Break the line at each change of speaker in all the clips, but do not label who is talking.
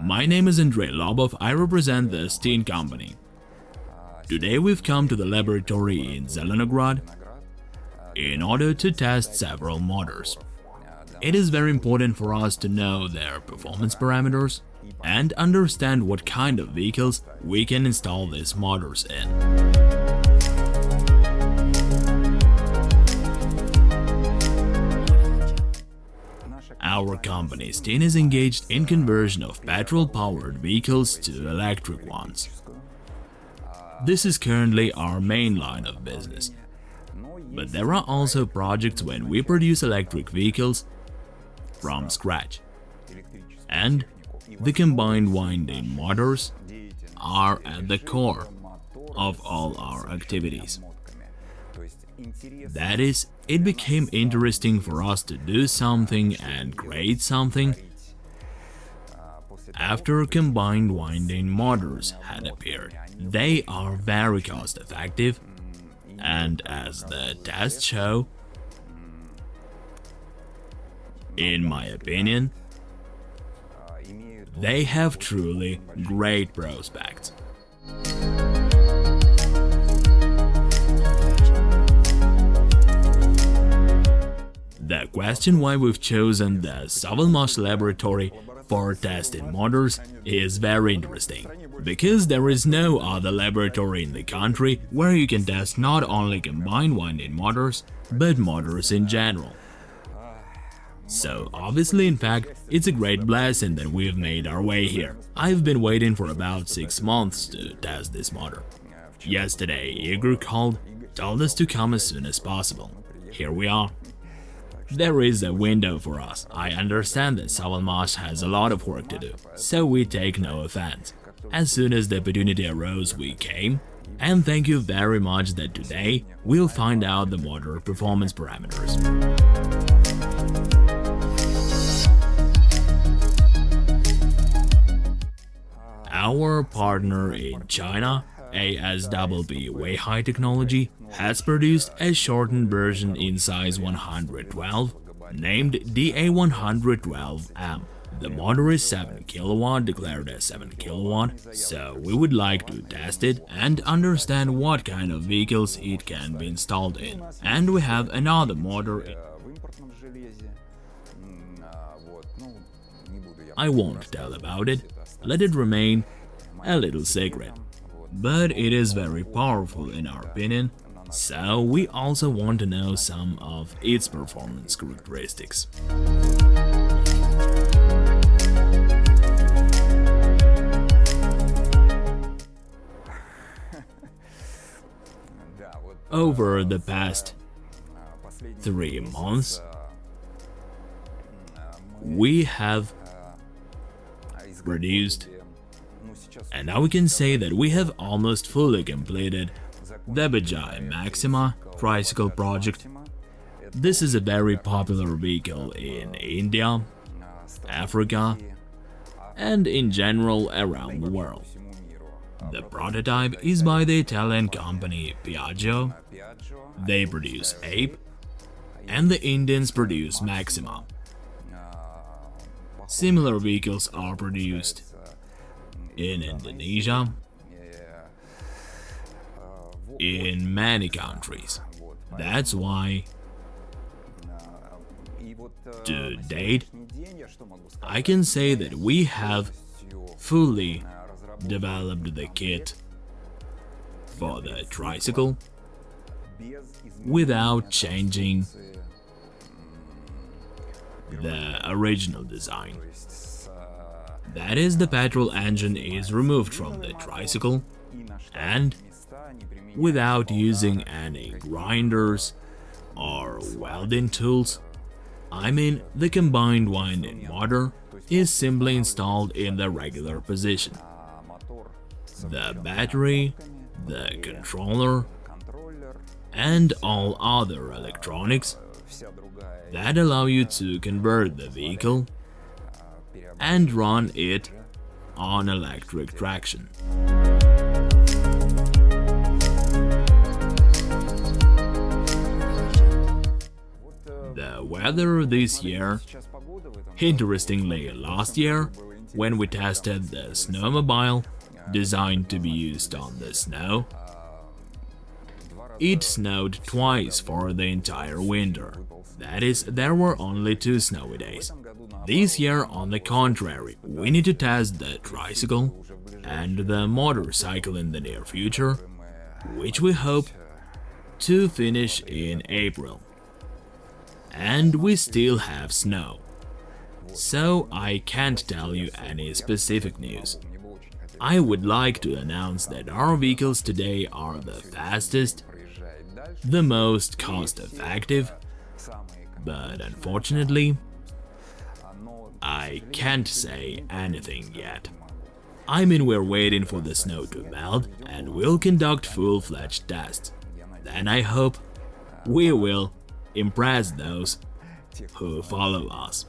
My name is Andrei Lobov, I represent the Steen company. Today we've come to the laboratory in Zelenograd in order to test several motors. It is very important for us to know their performance parameters and understand what kind of vehicles we can install these motors in. Our company Steen is engaged in conversion of petrol-powered vehicles to electric ones. This is currently our main line of business. But there are also projects when we produce electric vehicles from scratch. And the combined winding motors are at the core of all our activities. That is, it became interesting for us to do something and create something after combined winding motors had appeared. They are very cost effective and as the tests show, in my opinion, they have truly great prospects. The question why we've chosen the Savalmash laboratory for testing motors is very interesting, because there is no other laboratory in the country where you can test not only combined winding motors, but motors in general. So obviously, in fact, it's a great blessing that we've made our way here. I've been waiting for about 6 months to test this motor. Yesterday, Igor called, told us to come as soon as possible. Here we are. There is a window for us. I understand that Savalmash has a lot of work to do, so we take no offense. As soon as the opportunity arose, we came, and thank you very much that today we'll find out the motor performance parameters. Our partner in China, ASWB Weihai Technology, has produced a shortened version in size 112 named DA112M. The motor is 7 kW, declared as 7 kW, so we would like to test it and understand what kind of vehicles it can be installed in. And we have another motor I won't tell about it, let it remain a little secret. But it is very powerful in our opinion, so we also want to know some of its performance characteristics. Over the past three months, we have produced and now we can say that we have almost fully completed the Bajaj Maxima tricycle project. This is a very popular vehicle in India, Africa, and in general around the world. The prototype is by the Italian company Piaggio, they produce Ape, and the Indians produce Maxima. Similar vehicles are produced in Indonesia, in many countries. That's why to date, I can say that we have fully developed the kit for the tricycle without changing the original design. That is, the petrol engine is removed from the tricycle and without using any grinders or welding tools, I mean the combined winding motor is simply installed in the regular position. The battery, the controller, and all other electronics that allow you to convert the vehicle and run it on electric traction. Weather this year, interestingly last year, when we tested the snowmobile, designed to be used on the snow. It snowed twice for the entire winter. That is, there were only two snowy days. This year, on the contrary, we need to test the tricycle and the motorcycle in the near future, which we hope to finish in April. And we still have snow. So I can't tell you any specific news. I would like to announce that our vehicles today are the fastest, the most cost-effective, but unfortunately, I can't say anything yet. I mean we're waiting for the snow to melt and we'll conduct full-fledged tests. Then I hope we will impress those who follow us.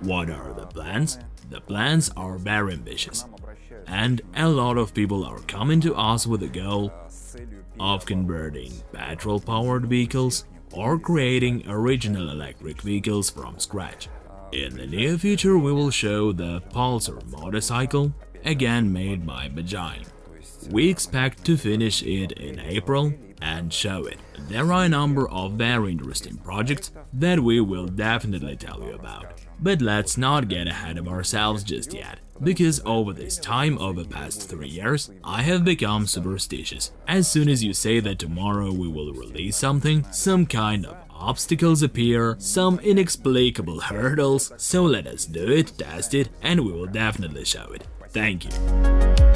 What are the plans? The plans are very ambitious, and a lot of people are coming to us with the goal of converting petrol-powered vehicles or creating original electric vehicles from scratch. In the near future we will show the Pulsar motorcycle, again made by Bajaj. We expect to finish it in April and show it. There are a number of very interesting projects that we will definitely tell you about. But let's not get ahead of ourselves just yet, because over this time of the past three years, I have become superstitious. As soon as you say that tomorrow we will release something, some kind of obstacles appear, some inexplicable hurdles, so let us do it, test it, and we will definitely show it. Thank you.